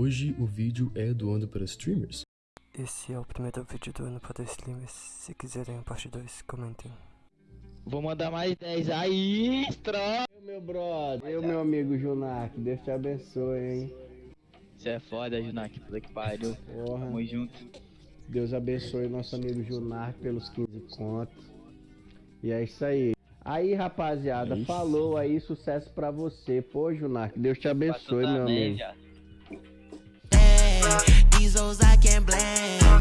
Hoje o vídeo é doando para streamers. Esse é o primeiro vídeo do ano para streamers. Se quiserem a parte 2, comentem. Vou mandar mais 10 aí, troca. Meu brother, eu, meu amigo Junak, Deus te abençoe, hein? Você é foda, Junak, puta que pariu. Porra, Tamo junto. Deus abençoe nosso amigo Junak pelos 15 contos. E é isso aí. Aí, rapaziada, É isso. falou aí, sucesso pra você. Pô, Junak, Deus te abençoe, meu amigo. Yeah.